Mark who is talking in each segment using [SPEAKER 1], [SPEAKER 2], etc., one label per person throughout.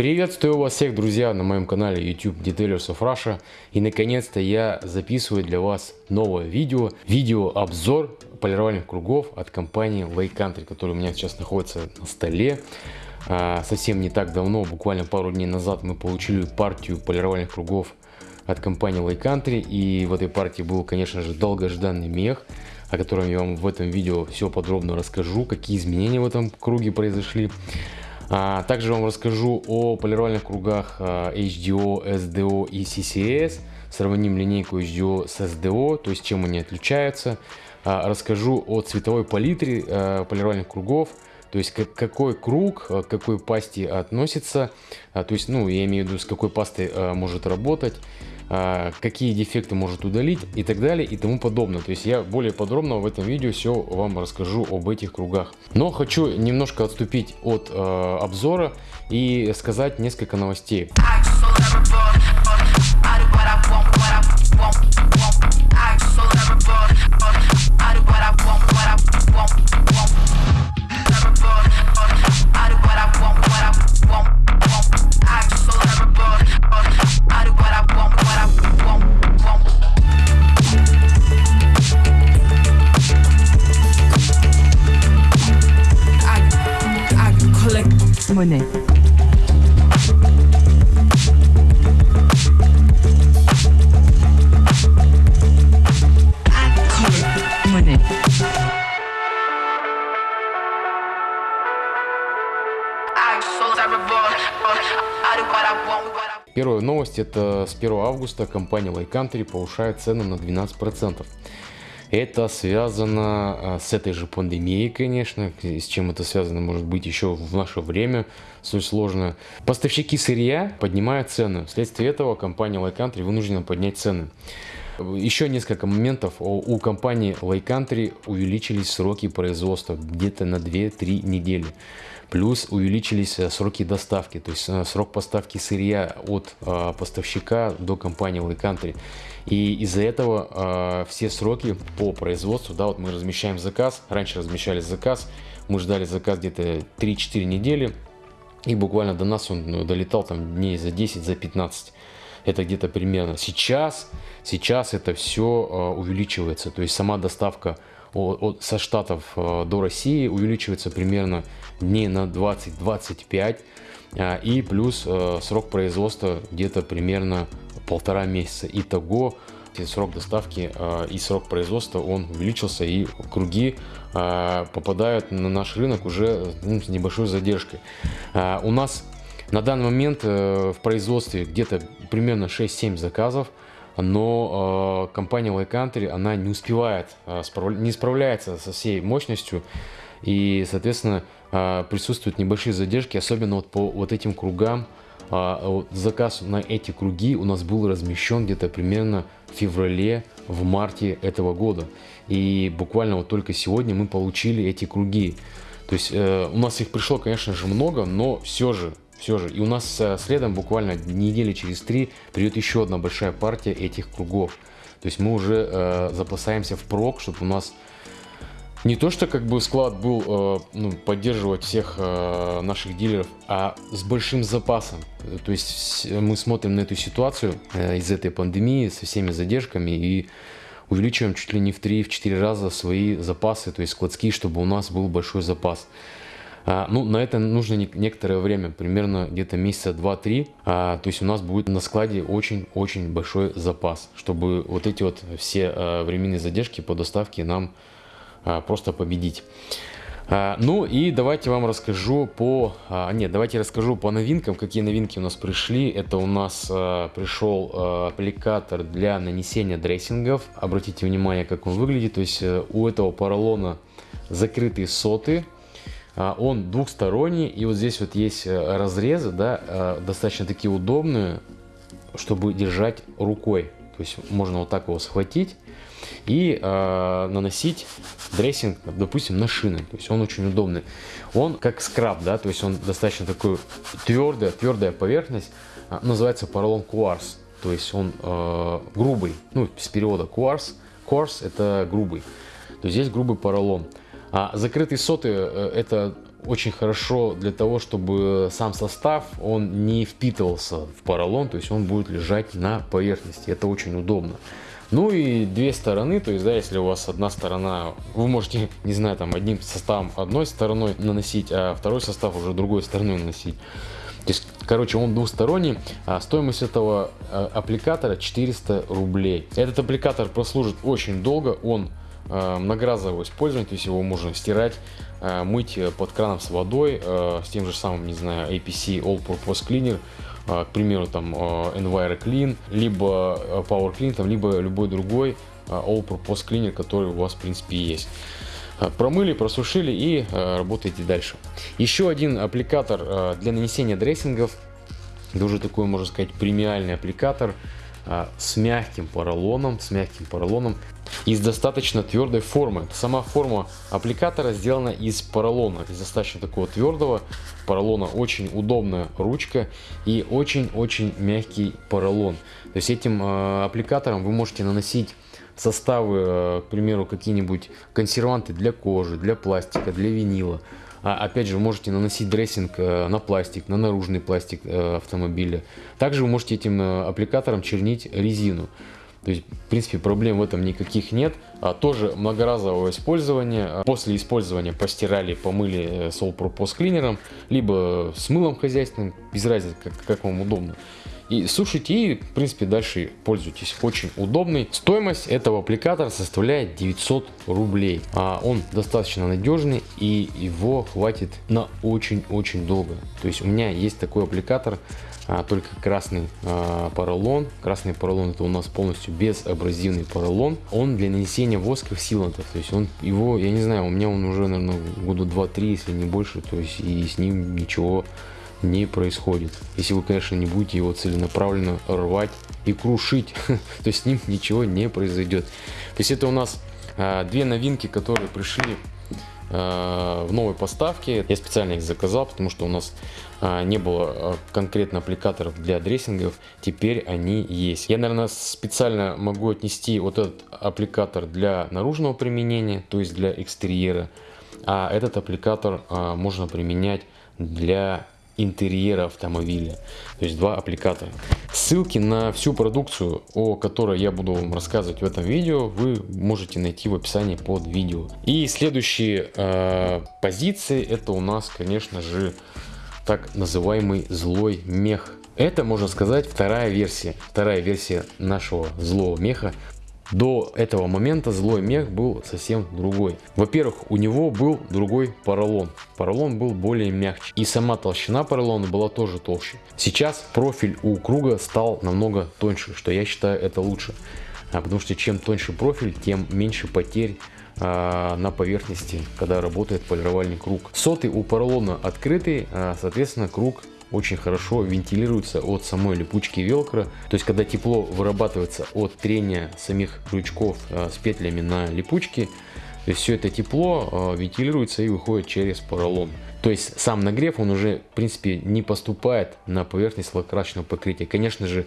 [SPEAKER 1] Приветствую вас всех, друзья, на моем канале YouTube Detailers of Russia. И наконец-то я записываю для вас новое видео. Видео-обзор полировальных кругов от компании Lake Country, который у меня сейчас находится на столе. А, совсем не так давно, буквально пару дней назад, мы получили партию полировальных кругов от компании Lake Country. И в этой партии был, конечно же, долгожданный мех о котором я вам в этом видео все подробно расскажу, какие изменения в этом круге произошли. А, также вам расскажу о полировальных кругах а, HDO, SDO и CCS. Сравним линейку HDO с SDO, то есть чем они отличаются. А, расскажу о цветовой палитре полировальных кругов. То есть какой круг, к какой пасте относится. То есть, ну, я имею в виду, с какой пастой может работать. А, какие дефекты может удалить и так далее и тому подобное. То есть я более подробно в этом видео все вам расскажу об этих кругах. Но хочу немножко отступить от э, обзора и сказать несколько новостей. Это с 1 августа компания Country повышает цены на 12%. Это связано а, с этой же пандемией, конечно, с чем это связано, может быть, еще в наше время, суть сложно. Поставщики сырья поднимают цены. Вследствие этого компания Like Country вынуждена поднять цены. Еще несколько моментов. У компании Like Country увеличились сроки производства где-то на 2-3 недели. Плюс увеличились э, сроки доставки, то есть э, срок поставки сырья от э, поставщика до компании Like Country. И из-за этого все сроки по производству, да, вот мы размещаем заказ, раньше размещали заказ, мы ждали заказ где-то 3-4 недели, и буквально до нас он ну, долетал там дней за 10, за 15 это где-то примерно сейчас сейчас это все увеличивается то есть сама доставка от, со Штатов э, до России увеличивается примерно дней на 20-25 а, и плюс э, срок производства где-то примерно полтора месяца. Итого срок доставки э, и срок производства он увеличился и круги попадают на наш рынок уже ну, с небольшой задержкой. У нас на данный момент в производстве где-то примерно 6-7 заказов но э, компания Like Country, она не успевает, э, справ... не справляется со всей мощностью, и, соответственно, э, присутствуют небольшие задержки, особенно вот по вот этим кругам. Э, вот заказ на эти круги у нас был размещен где-то примерно в феврале, в марте этого года. И буквально вот только сегодня мы получили эти круги. То есть э, у нас их пришло, конечно же, много, но все же все же. И у нас э, следом буквально недели через три придет еще одна большая партия этих кругов. То есть мы уже э, запасаемся в прок, чтобы у нас не то, что как бы склад был э, ну, поддерживать всех э, наших дилеров, а с большим запасом. То есть мы смотрим на эту ситуацию э, из этой пандемии со всеми задержками и увеличиваем чуть ли не в 3-4 раза свои запасы, то есть складские, чтобы у нас был большой запас. А, ну, на это нужно некоторое время, примерно где-то месяца 2-3. А, то есть у нас будет на складе очень-очень большой запас, чтобы вот эти вот все а, временные задержки по доставке нам просто победить. Ну и давайте вам расскажу по... Нет, давайте расскажу по новинкам, какие новинки у нас пришли. Это у нас пришел аппликатор для нанесения дрессингов. Обратите внимание, как он выглядит. То есть э, у этого поролона закрытые соты. А, он двухсторонний, и вот здесь вот есть э, разрезы, да, э, достаточно такие удобные, чтобы держать рукой. То есть можно вот так его схватить и э, наносить дрессинг, допустим, на шины. То есть он очень удобный. Он как скраб, да, то есть он достаточно такой твердая, твердая поверхность. А, называется поролон кварс. То есть он э, грубый, ну, с перевода кварс. Кварс это грубый. То есть здесь грубый поролон. А закрытые соты э, это очень хорошо для того, чтобы сам состав, он не впитывался в поролон, то есть он будет лежать на поверхности. Это очень удобно. Ну и две стороны, то есть, да, если у вас одна сторона, вы можете, не знаю, там, одним составом одной стороной наносить, а второй состав уже другой стороной наносить. То есть, короче, он двусторонний. А стоимость этого а, аппликатора 400 рублей. Этот аппликатор прослужит очень долго. Он многоразового использования, то есть его можно стирать, а, мыть под краном с водой, с тем же самым, не знаю, APC All Purpose Cleaner к примеру, там Enviro Clean, либо Power Clean, там, либо любой другой All Purpose Cleaner, который у вас, в принципе, есть. Промыли, просушили и работаете дальше. Еще один аппликатор для нанесения дрессингов, это уже такой, можно сказать, премиальный аппликатор с мягким поролоном, с мягким поролоном из достаточно твердой формы. Сама форма аппликатора сделана из поролона, из достаточно такого твердого поролона. Очень удобная ручка и очень-очень мягкий поролон. То есть этим э, аппликатором вы можете наносить составы, э, к примеру, какие-нибудь консерванты для кожи, для пластика, для винила. А, опять же, можете наносить дрессинг э, на пластик, на наружный пластик э, автомобиля. Также вы можете этим э, аппликатором чернить резину. То есть, в принципе, проблем в этом никаких нет. А, тоже многоразового использования. После использования постирали, помыли с All Purpose клинером, либо с мылом хозяйственным, без разницы, как, как вам удобно. И сушите и, в принципе, дальше пользуйтесь. Очень удобный. Стоимость этого аппликатора составляет 900 рублей. А он достаточно надежный и его хватит на очень-очень долго. То есть у меня есть такой аппликатор а, только красный а, поролон. Красный поролон это у нас полностью безабразивный поролон. Он для нанесения восков силантов. То есть он его, я не знаю, у меня он уже, наверное, года 2-3, если не больше. То есть и с ним ничего не происходит. Если вы, конечно, не будете его целенаправленно рвать и крушить, то с ним ничего не произойдет. То есть это у нас а, две новинки, которые пришли а, в новой поставке. Я специально их заказал, потому что у нас а, не было конкретно аппликаторов для дрессингов. Теперь они есть. Я, наверное, специально могу отнести вот этот аппликатор для наружного применения, то есть для экстерьера. А этот аппликатор можно применять для интерьера автомобиля. То есть два аппликатора. Ссылки на всю продукцию, о которой я буду вам рассказывать в этом видео, вы можете найти в описании под видео. И следующие э, позиции, это у нас, конечно же, так называемый злой мех. Это, можно сказать, вторая версия. Вторая версия нашего злого меха. До этого момента злой мех был совсем другой. Во-первых, у него был другой поролон. Поролон был более мягче. И сама толщина поролона была тоже толще. Сейчас профиль у круга стал намного тоньше, что я считаю это лучше. А потому что чем тоньше профиль, тем меньше потерь а, на поверхности, когда работает полировальный круг. Соты у поролона открытый, а, соответственно круг очень хорошо вентилируется от самой липучки велкро. То есть, когда тепло вырабатывается от трения самих крючков э, с петлями на липучке, то есть все это тепло э, вентилируется и выходит через поролон. То есть сам нагрев, он уже в принципе не поступает на поверхность лакрасочного покрытия. Конечно же,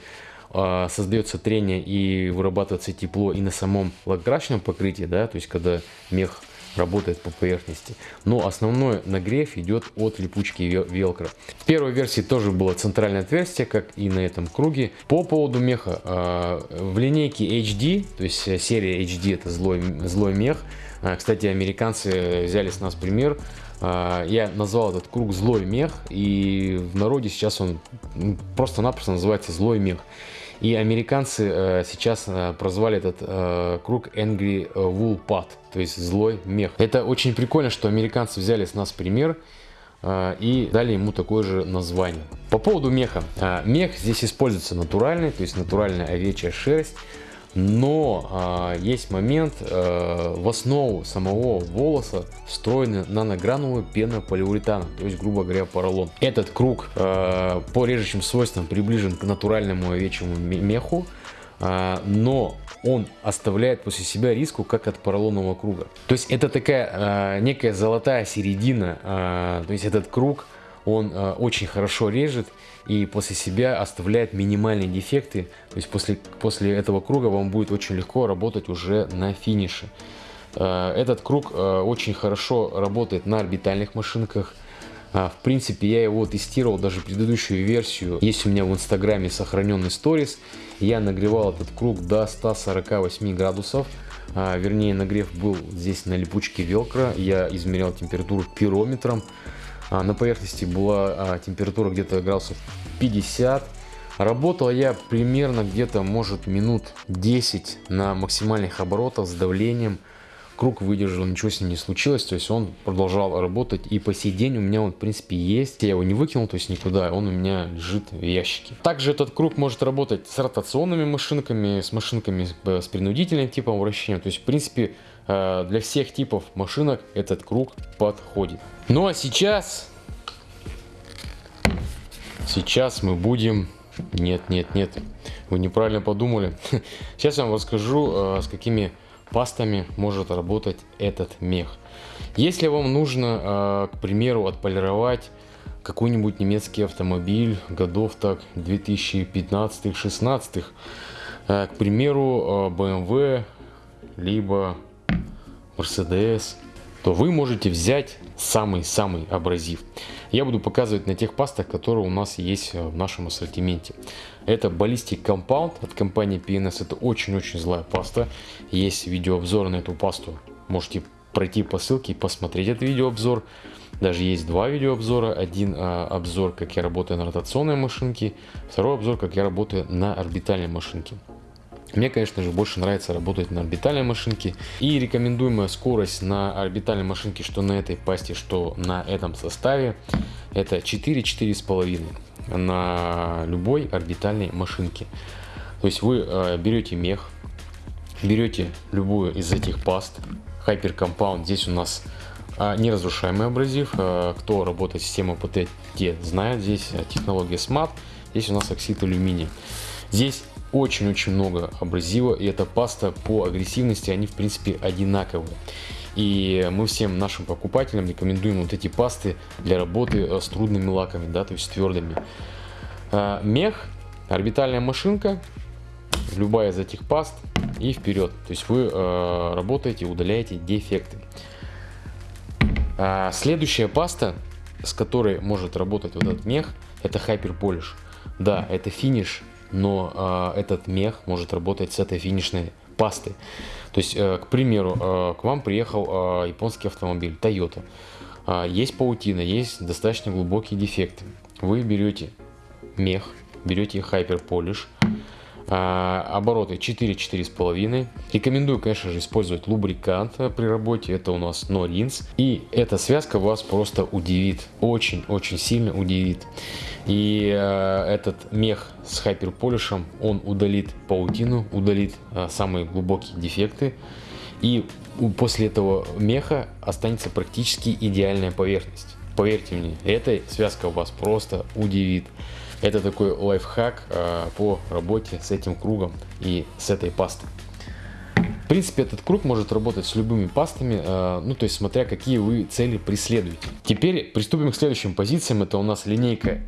[SPEAKER 1] э, создается трение и вырабатывается тепло и на самом лакрасочном покрытии, да, то есть когда мех работает по поверхности. Но основной нагрев идет от липучки велкро. В первой версии тоже было центральное отверстие, как и на этом круге. По поводу меха, а, в линейке HD, то есть серия HD это злой, злой мех. А, кстати, американцы взяли с нас пример. А, я назвал этот круг злой мех, и в народе сейчас он просто-напросто называется злой мех. И американцы э, сейчас э, прозвали этот э, круг Angry Wool Pad, то есть злой мех. Это очень прикольно, что американцы взяли с нас пример и дали ему такое же название. По поводу меха. Мех здесь используется натуральный, то есть натуральная овечья шерсть. Но а, есть момент, а, в основу самого волоса встроена наногранула пена полиуретана, то есть, грубо говоря, поролон. Этот круг а, по режущим свойствам приближен к натуральному овечьему меху, а, но он оставляет после себя риску, как от поролонового круга. То есть это такая а, некая золотая середина, а, то есть этот круг он э, очень хорошо режет и после себя оставляет минимальные дефекты. То есть после, после этого круга вам будет очень легко работать уже на финише. Э, этот круг э, очень хорошо работает на орбитальных машинках, А, в принципе, я его тестировал, даже предыдущую версию. Есть у меня в инстаграме сохраненный сторис. Я нагревал этот круг до 148 градусов. Вернее, нагрев был здесь на липучке велкро. Я измерял температуру пирометром. А, на поверхности была а, температура где-то градусов 50. Работал я примерно где-то, может, минут 10 на максимальных оборотах с давлением круг выдержал, ничего с ним не случилось, то есть он продолжал работать, и по сей день у меня он, в принципе, есть, я его не выкинул, то есть никуда, он у меня лежит в ящике. Также этот круг может работать с ротационными машинками, с машинками с принудительным типом вращения, то есть, в принципе, э, для всех типов машинок этот круг подходит. Ну а сейчас, сейчас мы будем... Нет, нет, нет, вы неправильно подумали. Сейчас я вам расскажу, э, с какими пастами может работать этот мех. Если вам нужно, а, к примеру, отполировать какой-нибудь немецкий автомобиль годов так 2015-16, а, к примеру, BMW, а, либо Mercedes, то вы можете взять самый-самый абразив. Я буду показывать на тех пастах, которые у нас есть в нашем ассортименте. Это Ballistic Compound от компании PNS. Это очень-очень злая паста. Есть видеообзор на эту пасту. Можете пройти по ссылке и посмотреть этот видеообзор. Даже есть два видеообзора. Один а, обзор, как я работаю на ротационной машинке. Второй обзор, как я работаю на орбитальной машинке. Мне, конечно же, больше нравится работать на орбитальной машинке. И рекомендуемая скорость на орбитальной машинке, что на этой пасте, что на этом составе, это 4-4,5 на любой орбитальной машинке. То есть вы э, берете мех, берете любую из этих паст, Hyper Compound, здесь у нас э, неразрушаемый абразив, э, кто работает с системой ПТ, те знают, здесь технология SMAT, здесь у нас оксид алюминия. Здесь очень-очень много абразива, и эта паста по агрессивности, они в принципе одинаковые. И мы всем нашим покупателям рекомендуем вот эти пасты для работы э, с трудными лаками, да, то есть твердыми. А, мех, орбитальная машинка, любая из этих паст и вперед. То есть вы э, работаете, удаляете дефекты. А, следующая паста, с которой может работать вот этот мех, это Hyper Polish. Да, это финиш но э, этот мех может работать с этой финишной пастой. То есть, э, к примеру, э, к вам приехал э, японский автомобиль Toyota. Э, есть паутина, есть достаточно глубокие дефекты. Вы берете мех, берете Hyper Polish, обороты 4-4,5. Рекомендую, конечно же, использовать лубрикант при работе. Это у нас Rinse. И эта связка вас просто удивит. Очень-очень сильно удивит. И э, этот мех с хайперполишем, он удалит паутину, удалит э, самые глубокие дефекты. И после этого меха останется практически идеальная поверхность. Поверьте мне, эта связка вас просто удивит. Это такой лайфхак э, по работе с этим кругом и с этой пастой. В принципе, этот круг может работать с любыми пастами, э, ну то есть смотря какие вы цели преследуете. Теперь приступим к следующим позициям. Это у нас линейка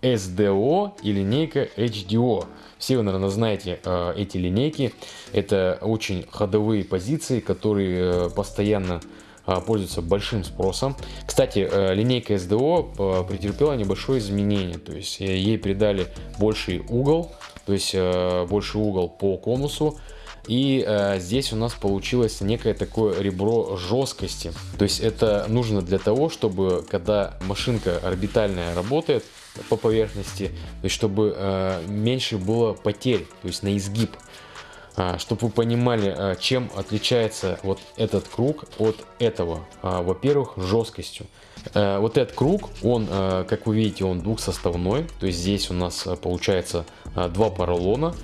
[SPEAKER 1] SDO и линейка HDO. Все вы, наверное, знаете э, эти линейки. Это очень ходовые позиции, которые э, постоянно а, пользуется большим спросом. Кстати, э, линейка SDO э, претерпела небольшое изменение, то есть э, ей придали больший угол, то есть больший угол по конусу, и э, здесь у нас получилось некое такое ребро жесткости. То есть это нужно для того, чтобы когда машинка орбитальная работает по поверхности, то есть чтобы э, меньше было потерь, то есть на изгиб. А, чтобы вы понимали, а, чем отличается вот этот круг от этого. А, во-первых, жесткостью. Вот этот круг, он, как вы видите, он двухсоставной. То есть здесь у нас получается два поролона.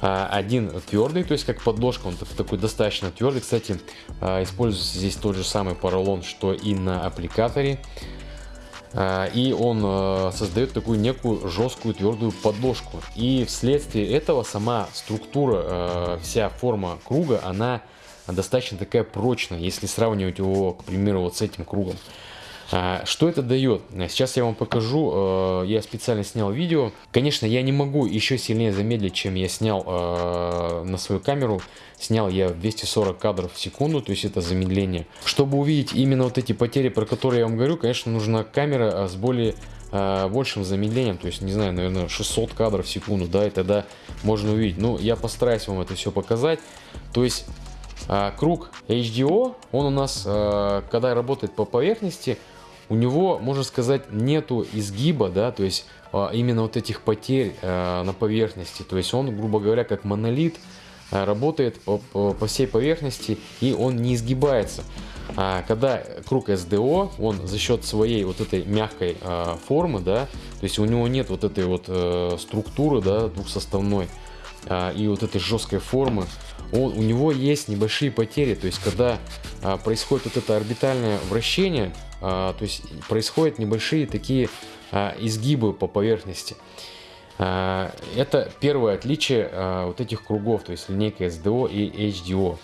[SPEAKER 1] Один твердый, то есть как подложка, он такой достаточно твердый. Кстати, используется здесь тот же самый поролон, что и на аппликаторе. А, и он э, создает такую некую жесткую твердую подложку. И вследствие этого сама структура, э, вся форма круга, она достаточно такая прочная, если сравнивать его, к примеру, вот с этим кругом. А, что это дает? Сейчас я вам покажу, э, я специально снял видео. Конечно, я не могу еще сильнее замедлить, чем я снял э, на свою камеру. Снял я 240 кадров в секунду, то есть это замедление. Чтобы увидеть именно вот эти потери, про которые я вам говорю, конечно, нужна камера с более э, большим замедлением, то есть, не знаю, наверное, 600 кадров в секунду, да, и тогда можно увидеть. Ну, я постараюсь вам это все показать. То есть, круг HDO, он у нас, когда работает по поверхности, у него, можно сказать, нету изгиба, да, то есть а, именно вот этих потерь а, на поверхности. То есть он, грубо говоря, как монолит, а, работает по, по, всей поверхности и он не изгибается. А когда круг SDO, он за счет своей вот этой мягкой а, формы, да, то есть у него нет вот этой вот а, структуры, да, двухсоставной и вот этой жесткой формы, он, у него есть небольшие потери, то есть когда происходит вот это орбитальное вращение, то есть происходят небольшие такие а, изгибы по поверхности. А, это первое отличие а, вот этих кругов, то есть линейка SDO и HDO.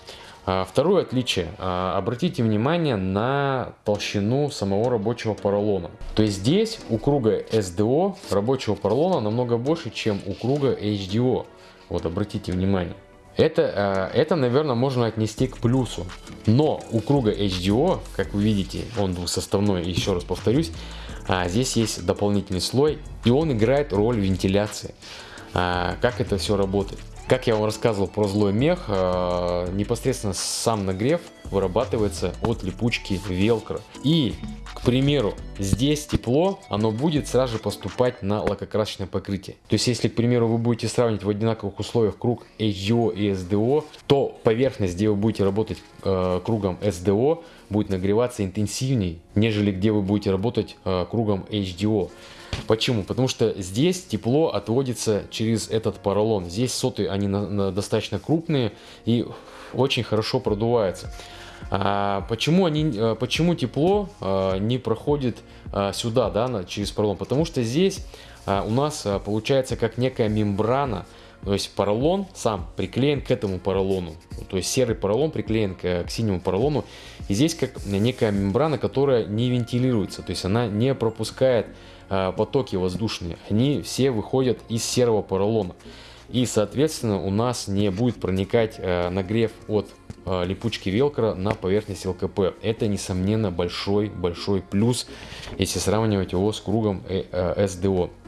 [SPEAKER 1] А, второе отличие. А, обратите внимание на толщину самого рабочего поролона. То есть здесь у круга SDO рабочего поролона намного больше, чем у круга HDO. Вот обратите внимание. Это, э, это, наверное, можно отнести к плюсу. Но у круга HDO, как вы видите, он двухсоставной, еще раз повторюсь, а, здесь есть дополнительный слой, и он играет роль вентиляции. А, как это все работает? Как я вам рассказывал про злой мех, а, непосредственно сам нагрев вырабатывается от липучки велкро. И, к примеру, здесь тепло, оно будет сразу же поступать на лакокрасочное покрытие. То есть, если, к примеру, вы будете сравнивать в одинаковых условиях круг HDO и SDO, то поверхность, где вы будете работать э, кругом SDO, будет нагреваться интенсивнее, нежели где вы будете работать э, кругом HDO. Почему? Потому что здесь тепло отводится через этот поролон. Здесь соты, они на, на достаточно крупные и очень хорошо продуваются. А, почему, они, а, почему тепло а, не проходит а, сюда, да, через поролон? Потому что здесь у нас получается как некая мембрана, то есть поролон сам приклеен к этому поролону. То есть серый поролон приклеен к, к синему поролону. И здесь как некая мембрана, которая не вентилируется. То есть она не пропускает потоки воздушные. Они все выходят из серого поролона. И соответственно у нас не будет проникать нагрев от липучки велкро на поверхность ЛКП. Это несомненно большой-большой плюс, если сравнивать его с кругом СДО. Э,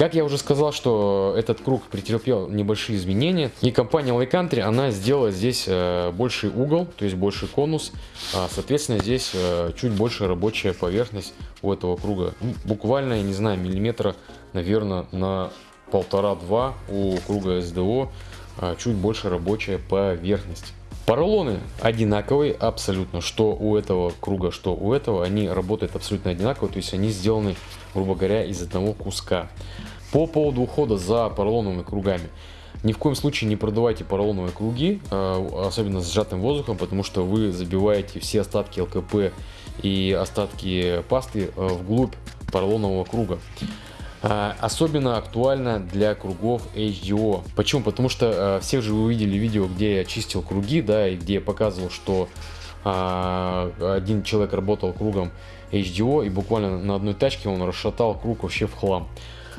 [SPEAKER 1] как я уже сказал, что этот круг претерпел небольшие изменения, и компания Country, она сделала здесь э, больший угол, то есть больше конус, а, соответственно здесь э, чуть больше рабочая поверхность у этого круга. Ну, буквально, я не знаю, миллиметра, наверное, на полтора-два у круга СДО а, чуть больше рабочая поверхность. Поролоны одинаковые абсолютно, что у этого круга, что у этого, они работают абсолютно одинаково, то есть они сделаны, грубо говоря, из одного куска. По поводу ухода за поролоновыми кругами. Ни в коем случае не продавайте поролоновые круги, а, особенно с сжатым воздухом, потому что вы забиваете все остатки ЛКП и остатки пасты а, вглубь поролонового круга. А, особенно актуально для кругов HDO. Почему? Потому что а, все же вы видели видео, где я чистил круги, да, и где я показывал, что а, один человек работал кругом HDO, и буквально на одной тачке он расшатал круг вообще в хлам.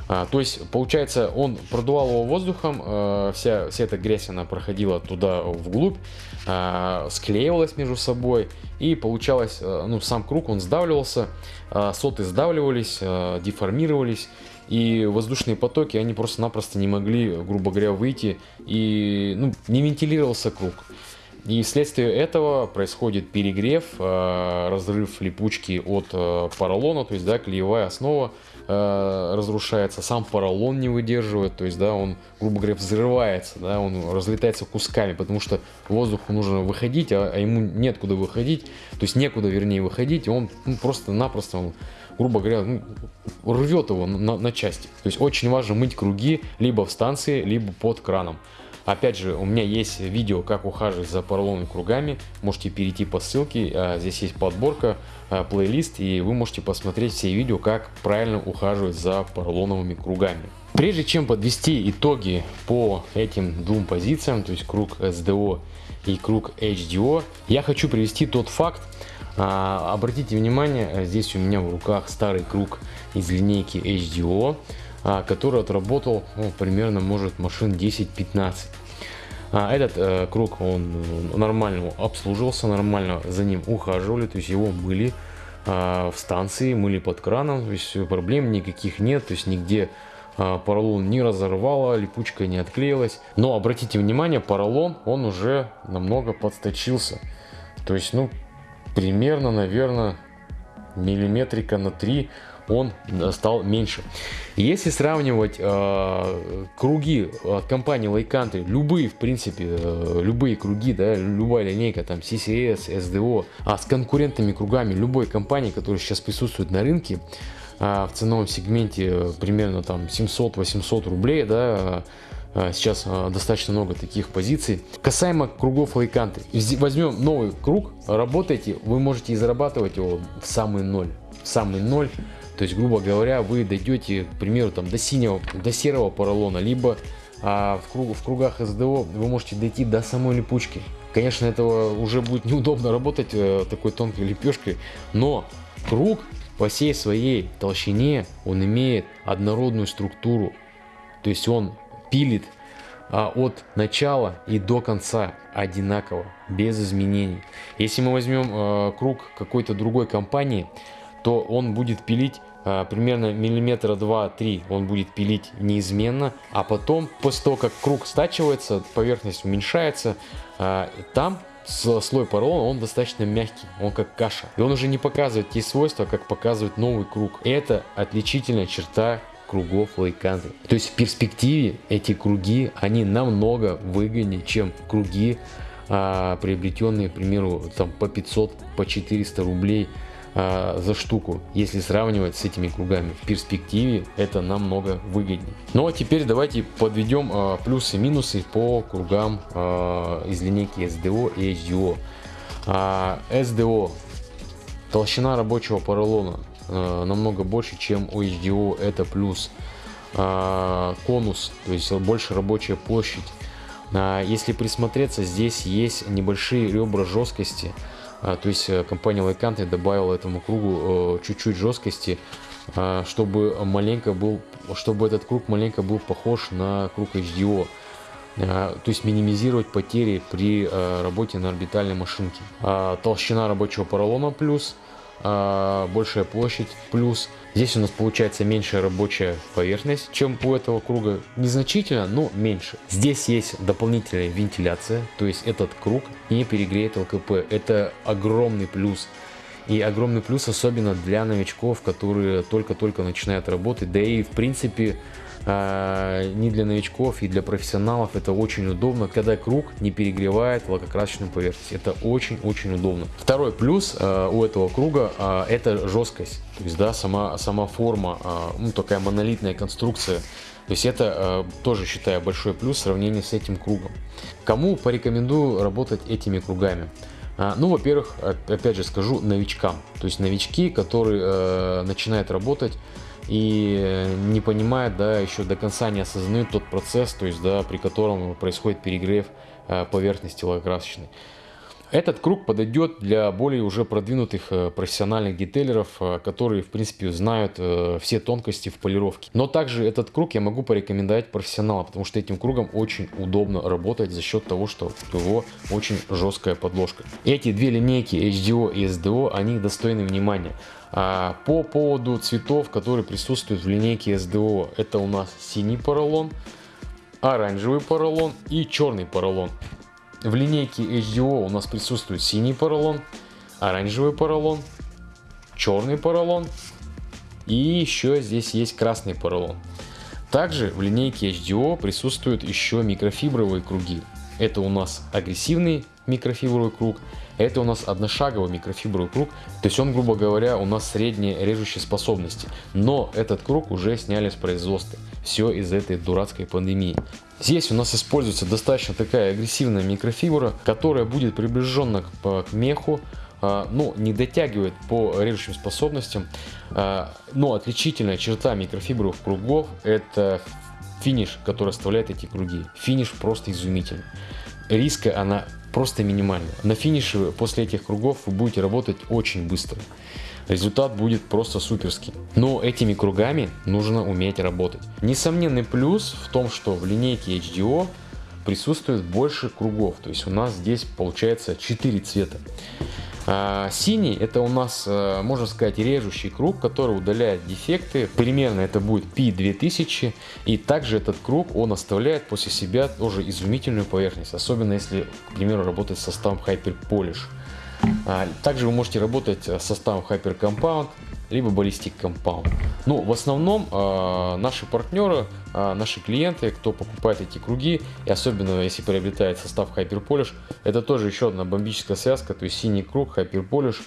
[SPEAKER 1] А, то есть, получается, он продувал его воздухом, а, вся, вся эта грязь, она проходила туда вглубь, а, склеивалась между собой, и получалось, а, ну, сам круг, он сдавливался, а, соты сдавливались, а, деформировались, и воздушные потоки, они просто-напросто не могли, грубо говоря, выйти, и ну, не вентилировался круг. И вследствие этого происходит перегрев, э, разрыв липучки от э, поролона, то есть да, клеевая основа э, разрушается, сам поролон не выдерживает, то есть да, он, грубо говоря, взрывается, да, он разлетается кусками, потому что воздуху нужно выходить, а, а ему нет куда выходить, то есть некуда, вернее, выходить, он ну, просто-напросто грубо говоря, ну, рвет его на, на части. То есть очень важно мыть круги либо в станции, либо под краном. Опять же, у меня есть видео, как ухаживать за поролоновыми кругами. Можете перейти по ссылке, а, здесь есть подборка, а, плейлист, и вы можете посмотреть все видео, как правильно ухаживать за поролоновыми кругами. Прежде чем подвести итоги по этим двум позициям, то есть круг SDO и круг HDO, я хочу привести тот факт, А, обратите внимание, здесь у меня в руках старый круг из линейки HDO, а, который отработал ну, примерно, может, машин 10-15. А этот э, круг, он нормально обслуживался, нормально за ним ухаживали, то есть его мыли э, в станции, мыли под краном, то есть проблем никаких нет, то есть нигде э, поролон не разорвало, липучка не отклеилась. Но обратите внимание, поролон, он уже намного подсточился. То есть, ну, примерно, наверное, миллиметрика на 3 он стал меньше. Если сравнивать э, круги от компании Lake Country, любые, в принципе, э, любые круги, да, любая линейка, там CCS, SDO, а с конкурентными кругами любой компании, которая сейчас присутствует на рынке, э, в ценовом сегменте э, примерно там 700-800 рублей, да, э, Сейчас э, достаточно много таких позиций. Касаемо кругов Country. Возьмем новый круг, работайте, вы можете и зарабатывать его в самый ноль. В самый ноль то есть, грубо говоря, вы дойдете, к примеру, там, до синего, до серого поролона, либо а, в, круг, в кругах СДО вы можете дойти до самой липучки. Конечно, этого уже будет неудобно работать э, такой тонкой лепешкой, но круг по всей своей толщине, он имеет однородную структуру. То есть он пилит а, от начала и до конца одинаково, без изменений. Если мы возьмем а, круг какой-то другой компании, то он будет пилить а, примерно миллиметра 2-3 он будет пилить неизменно, а потом, после того, как круг стачивается, поверхность уменьшается, а, там слой поролона, он достаточно мягкий, он как каша. И он уже не показывает те свойства, как показывает новый круг. Это отличительная черта кругов лайканты. То есть в перспективе эти круги, они намного выгоднее, чем круги, а, приобретенные, к примеру, там по 500, по 400 рублей а, за штуку, если сравнивать с этими кругами. В перспективе это намного выгоднее. Ну а теперь давайте подведем а, плюсы и минусы по кругам а, из линейки SDO и HDO. А, SDO толщина рабочего поролона а, намного больше, чем у HDO, это плюс. А, конус, то есть больше рабочая площадь. А, если присмотреться, здесь есть небольшие ребра жесткости. А, то есть э, компания Like добавила этому кругу э, чуть-чуть жесткости, а, чтобы маленько был, чтобы этот круг маленько был похож на круг HDO. То есть минимизировать потери при э, работе на орбитальной машинке. Толщина рабочего поролона плюс – большая площадь, плюс здесь у нас получается меньшая рабочая поверхность, чем у этого круга. Незначительно, но меньше. Здесь есть дополнительная вентиляция, то есть этот круг не перегреет ЛКП. Это огромный плюс. И огромный плюс особенно для новичков, которые только-только начинают работать. Да и в принципе а, не для новичков и для профессионалов это очень удобно, когда круг не перегревает лакокрасочную поверхность. Это очень-очень удобно. Второй плюс а, у этого круга а, это жесткость. То есть, да, сама, сама форма, ну, такая монолитная конструкция. То есть это тоже считаю большой плюс в сравнении с этим кругом. Кому порекомендую работать этими кругами? Ну, во-первых, опять же скажу, новичкам. То есть новички, которые начинают работать и не понимает, да, еще до конца не осознает тот процесс, то есть, да, при котором происходит перегрев э, поверхности лакокрасочной. Этот круг подойдет для более уже продвинутых э, профессиональных детейлеров, э, которые в принципе знают все тонкости в полировке. Но также этот круг я могу порекомендовать профессионалам, потому что этим кругом очень удобно работать за счет того, что у него очень жесткая подложка. Эти две линейки HDO и SDO, они достойны внимания. А, по поводу цветов, которые присутствуют в линейке SDO, это у нас синий поролон, оранжевый поролон и черный поролон. В линейке HDO у нас присутствует синий поролон, оранжевый поролон, черный поролон и еще здесь есть красный поролон. Также в линейке HDO присутствуют еще микрофибровые круги. Это у нас агрессивный микрофибровый круг, это у нас одношаговый микрофибровый круг, то есть он, грубо говоря, у нас средние режущие способности. Но этот круг уже сняли с производства. Все из этой дурацкой пандемии. Здесь у нас используется достаточно такая агрессивная микрофибра, которая будет приближена к, к меху, а, ну, не дотягивает по режущим способностям, а, но отличительная черта микрофибровых кругов это финиш, который оставляет эти круги. Финиш просто изумительный риска она просто минимальная. На финише после этих кругов вы будете работать очень быстро. Результат будет просто суперский. Но этими кругами нужно уметь работать. Несомненный плюс в том, что в линейке HDO присутствует больше кругов. То есть у нас здесь получается 4 цвета. А, синий это у нас, э, можно сказать, режущий круг, который удаляет дефекты. Примерно это будет P2000. И также этот круг, он оставляет после себя тоже изумительную поверхность. Особенно если, к примеру, работать с составом Hyper Polish. А, также вы можете работать с составом Hyper Compound, либо Ballistic Compound. Ну, в основном э, наши партнеры, э, наши клиенты, кто покупает эти круги, и особенно если приобретает состав Hyper Polish, это тоже еще одна бомбическая связка, то есть синий круг, Hyper Polish,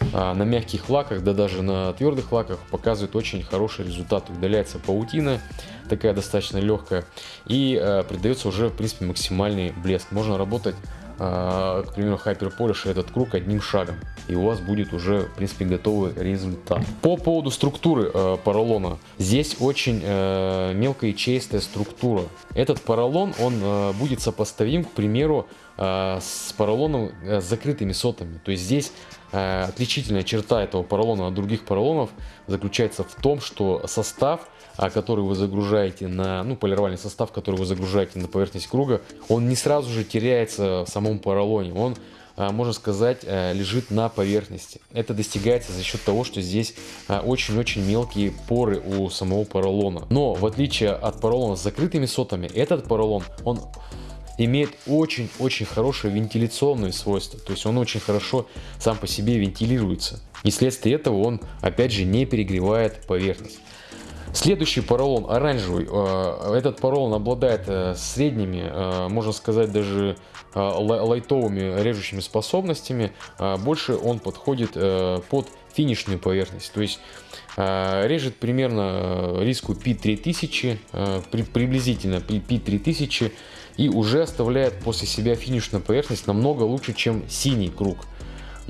[SPEAKER 1] э, на мягких лаках, да даже на твердых лаках показывает очень хороший результат. Удаляется паутина, такая достаточно легкая, и э, придается уже, в принципе, максимальный блеск. Можно работать а, к примеру, Hyper Polish этот круг одним шагом. И у вас будет уже, в принципе, готовый результат. По поводу структуры э, поролона. Здесь очень э, мелкая и чистая структура. Этот поролон, он э, будет сопоставим, к примеру, э, с поролоном э, с закрытыми сотами. То есть здесь э, отличительная черта этого поролона от других поролонов заключается в том, что состав а который вы загружаете на, ну, полировальный состав, который вы загружаете на поверхность круга, он не сразу же теряется в самом поролоне, он, а, можно сказать, э, лежит на поверхности. Это достигается за счет того, что здесь а, очень-очень мелкие поры у самого поролона. Но в отличие от поролона с закрытыми сотами, этот поролон, он имеет очень-очень хорошие вентиляционные свойства. То есть он очень хорошо сам по себе вентилируется. И вследствие этого он, опять же, не перегревает поверхность. Следующий поролон оранжевый. Э, этот поролон обладает э, средними, э, можно сказать даже лайтовыми режущими способностями. Больше он подходит под финишную поверхность. То есть режет примерно риску P3000, приблизительно P3000 и уже оставляет после себя финишную поверхность намного лучше, чем синий круг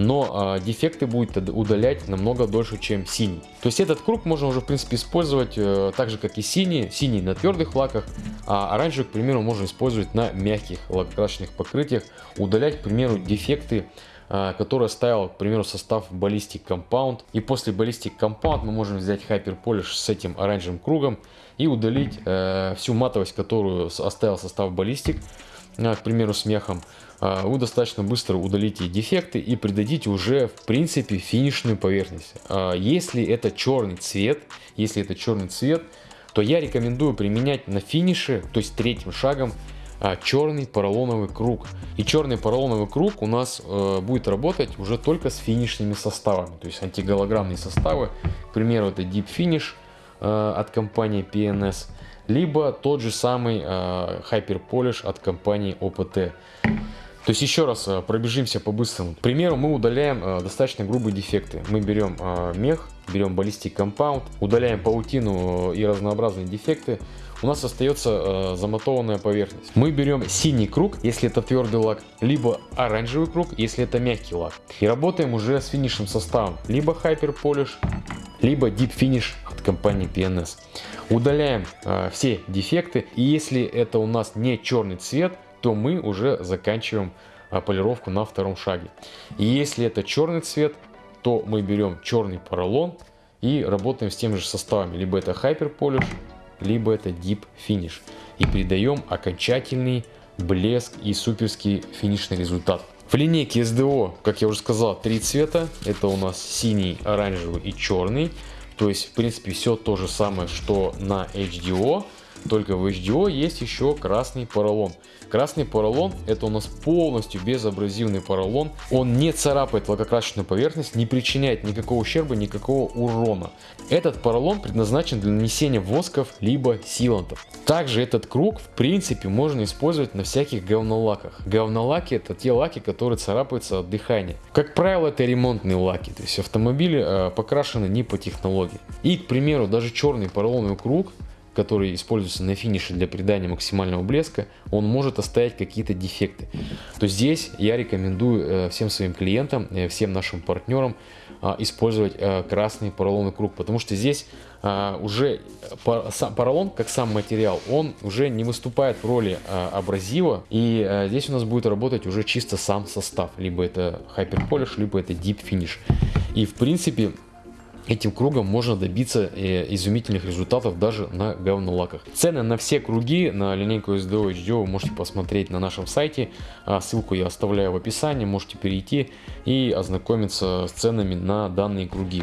[SPEAKER 1] но э, дефекты будет удалять намного дольше, чем синий. То есть этот круг можно уже в принципе использовать э, так же, как и синий. Синий на твердых лаках, а оранжевый, к примеру, можно использовать на мягких лакокрасочных покрытиях. Удалять, к примеру, дефекты э, которые ставил, к примеру, состав Ballistic Compound. И после Ballistic Compound мы можем взять Hyper Polish с этим оранжевым кругом и удалить э, всю матовость, которую оставил состав Ballistic, к примеру, с мехом. А, вы достаточно быстро удалите дефекты и придадите уже в принципе финишную поверхность. А, если это черный цвет, если это черный цвет, то я рекомендую применять на финише, то есть третьим шагом, а, черный поролоновый круг. И черный поролоновый круг у нас э, будет работать уже только с финишными составами, то есть антиголограммные составы. К примеру, это Deep Finish э, от компании PNS, либо тот же самый э, Hyper Polish от компании OPT. То есть еще раз э, пробежимся по-быстрому. К примеру, мы удаляем э, достаточно грубые дефекты. Мы берем мех, берем баллистик компаунд, удаляем паутину и разнообразные дефекты. У нас остается замотованная поверхность. Мы берем синий круг, если это твердый лак, либо оранжевый круг, если это мягкий лак. И работаем уже с финишным составом. Либо Hyper Polish, либо Deep Finish от компании PNS. Удаляем все дефекты. И если это у нас не черный цвет, то мы уже заканчиваем а, полировку на втором шаге. И если это черный цвет, то мы берем черный поролон и работаем с теми же составами. Либо это Hyper Polish, либо это Deep Finish. И придаем окончательный блеск и суперский финишный результат. В линейке SDO, как я уже сказал, три цвета. Это у нас синий, оранжевый и черный. То есть, в принципе, все то же самое, что на HDO. Только в HDO есть еще красный поролон. Красный поролон это у нас полностью безабразивный поролон. Он не царапает лакокрасочную поверхность, не причиняет никакого ущерба, никакого урона. Этот поролон предназначен для нанесения восков либо силантов. Также этот круг в принципе можно использовать на всяких говнолаках. Говнолаки это те лаки, которые царапаются от дыхания. Как правило это ремонтные лаки, то есть автомобили э, покрашены не по технологии. И к примеру даже черный поролоновый круг который используется на финише для придания максимального блеска, он может оставить какие-то дефекты. То здесь я рекомендую э, всем своим клиентам, э, всем нашим партнерам а, использовать э, красный поролоновый круг, потому что здесь а, уже поролон, как сам материал, он уже не выступает в роли а, абразива, и здесь у нас будет работать уже чисто сам состав, либо это Hyper Polish, либо это Deep Finish. И в принципе Этим кругом можно добиться э, изумительных результатов даже на говнолаках. Цены на все круги на линейку SDO HDO вы можете посмотреть на нашем сайте. А, ссылку я оставляю в описании, можете перейти и ознакомиться с ценами на данные круги.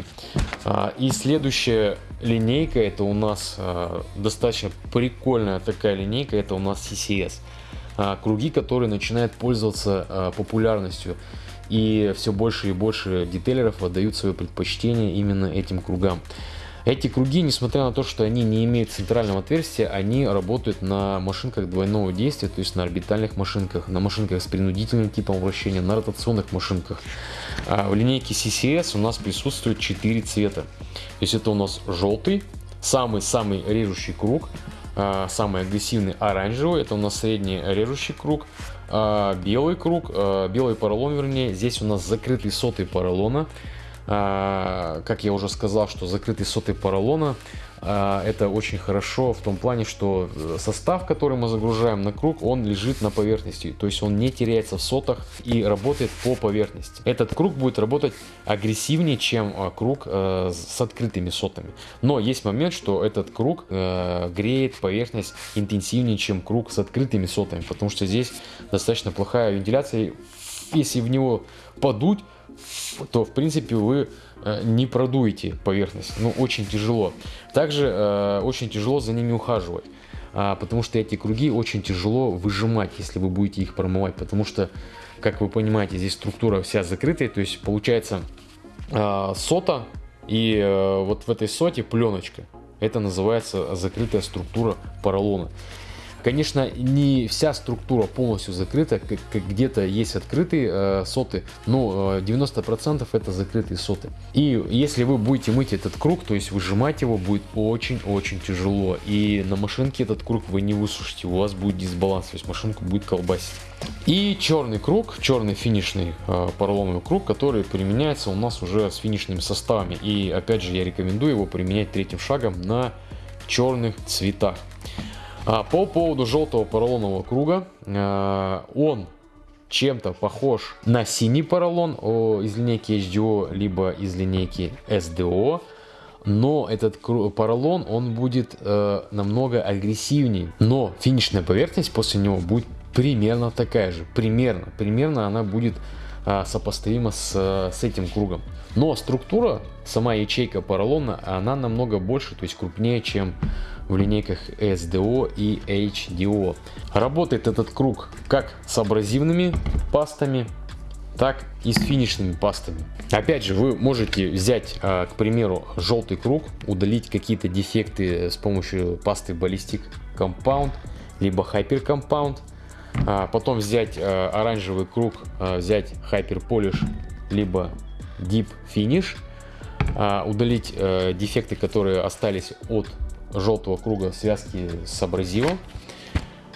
[SPEAKER 1] А, и следующая линейка, это у нас а, достаточно прикольная такая линейка, это у нас CCS. Круги, которые начинают пользоваться популярностью и все больше и больше детейлеров отдают свое предпочтение именно этим кругам. Эти круги, несмотря на то, что они не имеют центрального отверстия, они работают на машинках двойного действия, то есть на орбитальных машинках, на машинках с принудительным типом вращения, на ротационных машинках. А в линейке CCS у нас присутствует 4 цвета. То есть это у нас желтый, самый-самый режущий круг, а, самый агрессивный оранжевый, это у нас средний режущий круг, белый круг, а, белый поролон вернее, здесь у нас закрытый сотый поролона, как я уже сказал, что закрытый сотый поролона. а, это очень хорошо в том плане, что э, состав, который мы загружаем на круг, он лежит на поверхности, то есть он не теряется в сотах и работает по поверхности. Этот круг будет работать агрессивнее, чем а, круг э, с открытыми сотами. Но есть момент, что этот круг э, греет поверхность интенсивнее, чем круг с открытыми сотами, потому что здесь достаточно плохая вентиляция. Если в него подуть, то в принципе вы Э, не продуете поверхность, ну очень тяжело. Также э, очень тяжело за ними ухаживать, э, потому что эти круги очень тяжело выжимать, если вы будете их промывать, потому что, как вы понимаете, здесь структура вся закрытая, то есть получается э, сота и э, вот в этой соте пленочка. Это называется закрытая структура поролона. Конечно, не вся структура полностью закрыта, где-то есть открытые э, соты, но э, 90% это закрытые соты. И если вы будете мыть этот круг, то есть выжимать его будет очень-очень тяжело. И на машинке этот круг вы не высушите, у вас будет дисбаланс, то есть машинку будет колбасить. И черный круг, черный финишный э, поролоновый круг, который применяется у нас уже с финишными составами. И опять же я рекомендую его применять третьим шагом на черных цветах. А, по поводу желтого поролонового круга, а, он чем-то похож на синий поролон из линейки HDO, либо из линейки SDO. Но этот поролон, он будет э, намного агрессивнее. Но финишная поверхность после него будет примерно такая же. Примерно. Примерно она будет э, сопоставима с, с этим кругом. Но структура, сама ячейка поролона, она намного больше, то есть крупнее, чем в линейках SDO и HDO. Работает этот круг как с абразивными пастами, так и с финишными пастами. Опять же, вы можете взять, а, к примеру, желтый круг, удалить какие-то дефекты с помощью пасты Ballistic Compound, либо Hyper Compound, а, потом взять а, оранжевый круг, взять Hyper Polish, либо Deep Finish, удалить э, дефекты, которые остались от желтого круга связки с абразивом.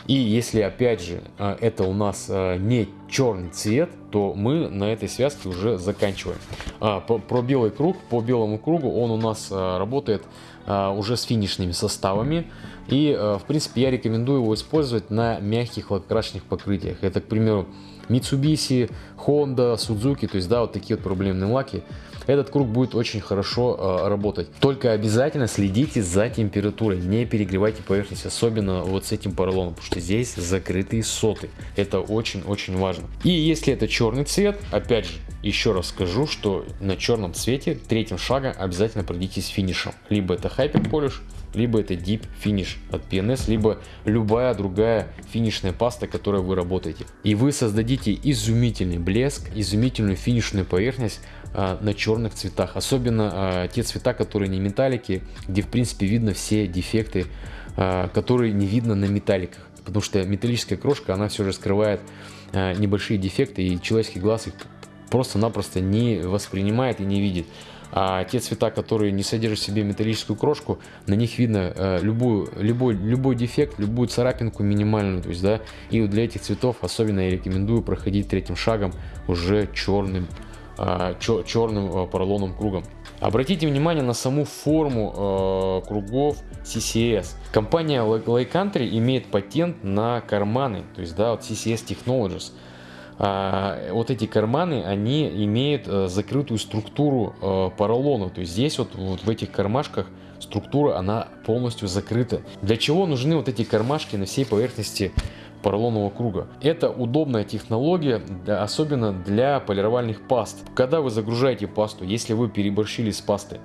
[SPEAKER 1] И если опять же а, это у нас а, не черный цвет, то мы на этой связке уже заканчиваем. А, про белый круг, по белому кругу он у нас работает уже с финишными составами. И в принципе я рекомендую его использовать на мягких лакокрасочных покрытиях. Это, к примеру, Mitsubishi, Honda, Suzuki, то есть да, вот такие вот проблемные лаки этот круг будет очень хорошо э, работать. Только обязательно следите за температурой, не перегревайте поверхность, особенно вот с этим поролоном, потому что здесь закрытые соты. Это очень-очень важно. И если это черный цвет, опять же, еще раз скажу, что на черном цвете третьим шагом обязательно пройдитесь финишем. Либо это Hyper Polish, либо это Deep Finish от PNS, либо любая другая финишная паста, которой вы работаете. И вы создадите изумительный блеск, изумительную финишную поверхность на черных цветах. Особенно а, те цвета, которые не металлики, где в принципе видно все дефекты, а, которые не видно на металликах. Потому что металлическая крошка, она все же скрывает а, небольшие дефекты, и человеческий глаз их просто-напросто не воспринимает и не видит. А те цвета, которые не содержат в себе металлическую крошку, на них видно э, любую, любой, любой дефект, любую царапинку минимальную. То есть, да, и для этих цветов особенно я рекомендую проходить третьим шагом уже черным, чер, черным э, поролоном кругом. Обратите внимание на саму форму э, кругов CCS. Компания Lake Country имеет патент на карманы, то есть да, вот CCS Technologies а, вот эти карманы, они имеют а, закрытую структуру а, поролона. То есть здесь вот, вот в этих кармашках структура, она полностью закрыта. Для чего нужны вот эти кармашки на всей поверхности поролонового круга. Это удобная технология, особенно для полировальных паст. Когда вы загружаете пасту, если вы переборщили с пастой,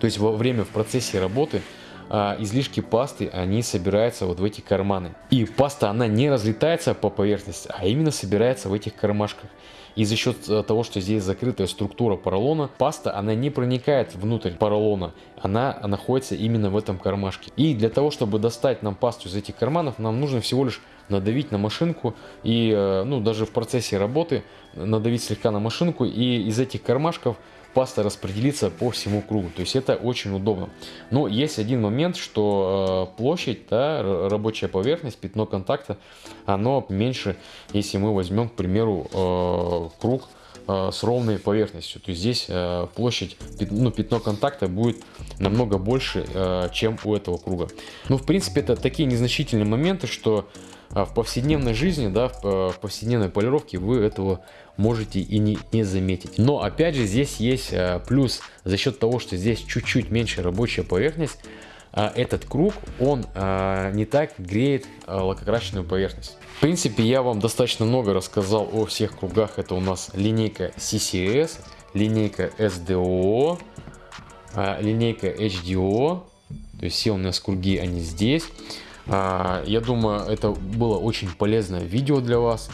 [SPEAKER 1] то есть во время в процессе работы а, излишки пасты, они собираются вот в эти карманы. И паста, она не разлетается по поверхности, а именно собирается в этих кармашках. И за счет э, того, что здесь закрытая структура поролона, паста, она не проникает внутрь поролона, она находится именно в этом кармашке. И для того, чтобы достать нам пасту из этих карманов, нам нужно всего лишь надавить на машинку и, э, ну, даже в процессе работы надавить слегка на машинку и из этих кармашков паста распределится по всему кругу. То есть это очень удобно. Но есть один момент, что э, площадь, да, рабочая поверхность, пятно контакта, оно меньше, если мы возьмем, к примеру, э, круг э, с ровной поверхностью. То есть здесь площадь, ну, пятно контакта будет намного больше, чем у этого круга. Ну, в принципе, это такие незначительные моменты, что в повседневной жизни, да, в повседневной полировке вы этого можете и не, не заметить. Но опять же здесь есть э, плюс за счет того, что здесь чуть-чуть меньше рабочая поверхность, а этот круг, он а, не так греет а, лакокрашенную поверхность. В принципе, я вам достаточно много рассказал о всех кругах. Это у нас линейка CCS, линейка SDO, линейка HDO. То есть все у нас круги, они здесь. А, я думаю, это было очень полезное видео для вас.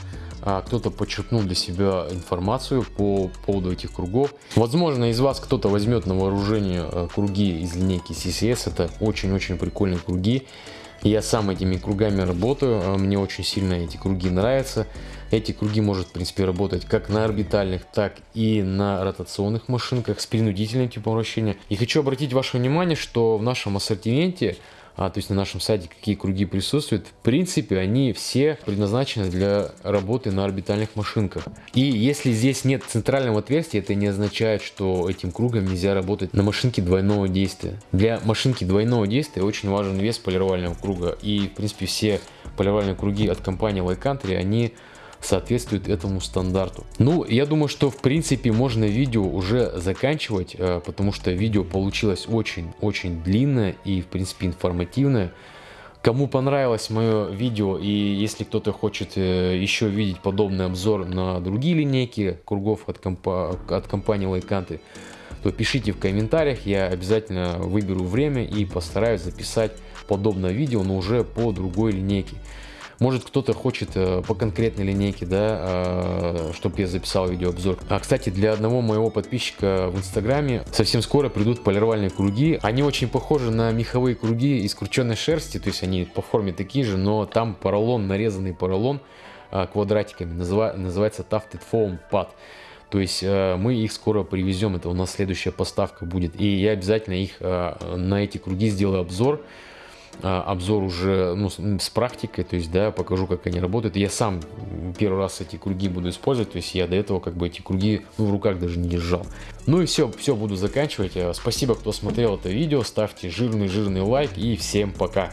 [SPEAKER 1] А, кто-то подчеркнул для себя информацию по поводу этих кругов. Возможно, из вас кто-то возьмет на вооружение э, круги из линейки CCS. Это очень-очень прикольные круги. Я сам этими кругами работаю, а, мне очень сильно эти круги нравятся. Эти круги может, в принципе, работать как на орбитальных, так и на ротационных машинках с принудительным типом вращения. И хочу обратить ваше внимание, что в нашем ассортименте а, то есть на нашем сайте какие круги присутствуют, в принципе они все предназначены для работы на орбитальных машинках. И если здесь нет центрального отверстия, это не означает, что этим кругом нельзя работать на машинке двойного действия. Для машинки двойного действия очень важен вес полировального круга. И в принципе все полировальные круги от компании Like Country, они соответствует этому стандарту. Ну, я думаю, что в принципе можно видео уже заканчивать, э, потому что видео получилось очень-очень длинное и в принципе информативное. Кому понравилось мое видео и если кто-то хочет э, еще видеть подобный обзор на другие линейки кругов от, компа от компании Лайканты, то пишите в комментариях, я обязательно выберу время и постараюсь записать подобное видео, но уже по другой линейке. Может кто-то хочет э, по конкретной линейке, да, э, чтобы я записал видеообзор. А, кстати, для одного моего подписчика в инстаграме совсем скоро придут полировальные круги. Они очень похожи на меховые круги из крученной шерсти, то есть они по форме такие же, но там поролон, нарезанный поролон э, квадратиками, называется Tufted Foam Pad. То есть мы их скоро привезем, это у нас следующая поставка будет. И я обязательно их на эти круги сделаю обзор. А, обзор уже ну, с практикой, то есть, да, покажу, как они работают. Я сам первый раз эти круги буду использовать, то есть я до этого как бы эти круги ну, в руках даже не держал. Ну и все, все, буду заканчивать. Спасибо, кто смотрел это видео, ставьте жирный-жирный лайк и всем пока.